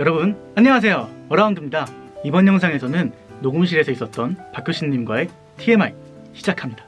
여러분 안녕하세요. 어라운드입니다. 이번 영상에서는 녹음실에서 있었던 박효신님과의 TMI 시작합니다.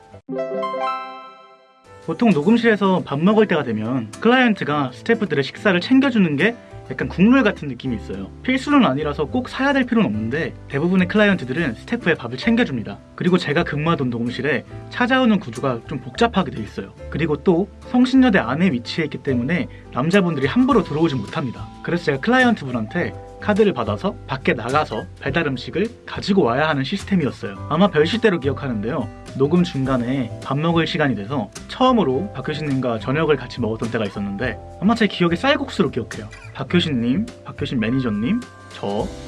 보통 녹음실에서 밥 먹을 때가 되면 클라이언트가 스태프들의 식사를 챙겨주는 게 약간 국룰 같은 느낌이 있어요. 필수는 아니라서 꼭 사야 될 필요는 없는데 대부분의 클라이언트들은 스태프의 밥을 챙겨줍니다. 그리고 제가 근무하던 녹음실에 찾아오는 구조가 좀 복잡하게 돼 있어요. 그리고 또 성신여대 안에 위치해 있기 때문에 남자분들이 함부로 들어오지 못합니다. 그래서 제가 클라이언트분한테 카드를 받아서 밖에 나가서 배달 음식을 가지고 와야 하는 시스템이었어요. 아마 별시대로 기억하는데요 녹음 중간에 밥 먹을 시간이 돼서 처음으로 박효신님과 저녁을 같이 먹었던 때가 있었는데 아마 제 기억에 쌀국수로 기억해요 박효신님, 박효신 매니저님, 저,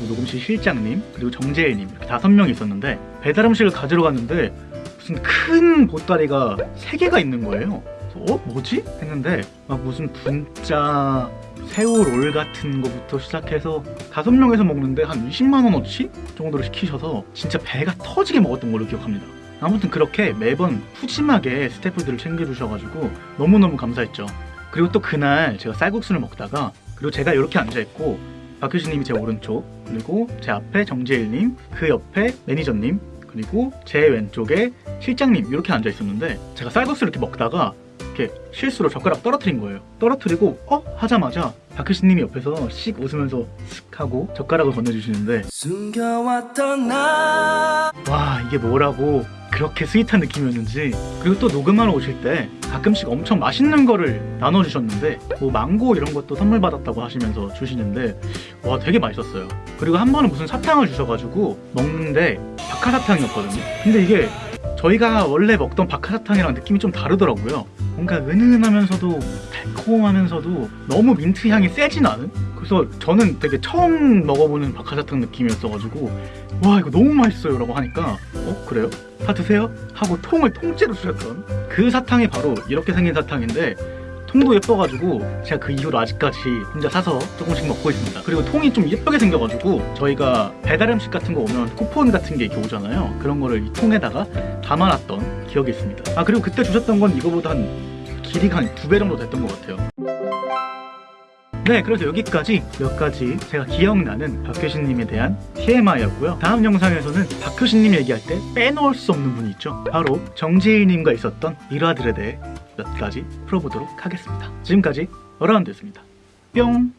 녹음실 실장님, 그리고 정재일님 이렇게 다섯 명이 있었는데 배달 음식을 가지러 갔는데 무슨 큰 보따리가 세 개가 있는 거예요 어? 뭐지? 했는데 막 무슨 분짜 새우 롤 같은 거부터 시작해서 다섯 명에서 먹는데 한 20만 원어치 정도를 시키셔서 진짜 배가 터지게 먹었던 걸로 기억합니다. 아무튼 그렇게 매번 푸짐하게 스태프들을 챙겨주셔가지고 너무너무 감사했죠. 그리고 또 그날 제가 쌀국수를 먹다가 그리고 제가 이렇게 앉아있고 박효신님이 제 오른쪽 그리고 제 앞에 정재일님 그 옆에 매니저님 그리고 제 왼쪽에 실장님 이렇게 앉아 있었는데 제가 쌀국수를 이렇게 먹다가 이렇게 실수로 젓가락 떨어뜨린 거예요. 떨어뜨리고 어? 하자마자 박효신님이 옆에서 씩 웃으면서 슥 하고 젓가락을 건네주시는데 숨겨왔던 나 와 이게 뭐라고 그렇게 스윗한 느낌이었는지 그리고 또 녹음하러 오실 때 가끔씩 엄청 맛있는 거를 나눠주셨는데 뭐 망고 이런 것도 선물 받았다고 하시면서 주시는데 와 되게 맛있었어요. 그리고 한 번은 무슨 사탕을 주셔가지고 먹는데 박하사탕이었거든요. 근데 이게 저희가 원래 먹던 박하사탕이랑 느낌이 좀 다르더라고요. 뭔가 은은하면서도 달콤하면서도 너무 민트 향이 세진 않은? 그래서 저는 되게 처음 먹어보는 박하사탕 느낌이었어가지고 와 이거 너무 맛있어요 라고 하니까 어 그래요? 다 드세요? 하고 통을 통째로 주셨던 그 사탕이 바로 이렇게 생긴 사탕인데 통도 예뻐가지고 제가 그 이후로 아직까지 혼자 사서 조금씩 먹고 있습니다 그리고 통이 좀 예쁘게 생겨가지고 저희가 배달 음식 같은 거 오면 쿠폰 같은 게 이렇게 오잖아요 그런 거를 이 통에다가 담아놨던 기억이 있습니다 아 그리고 그때 주셨던 건 이거보다 한 길이가 한 두 배 정도 됐던 것 같아요 네 그래서 여기까지 몇 가지 제가 기억나는 박효신님에 대한 TMI였고요. 다음 영상에서는 박효신님 얘기할 때 빼놓을 수 없는 분이 있죠. 바로 정재일님과 있었던 일화들에 대해 몇 가지 풀어보도록 하겠습니다. 지금까지 어라운드였습니다. 뿅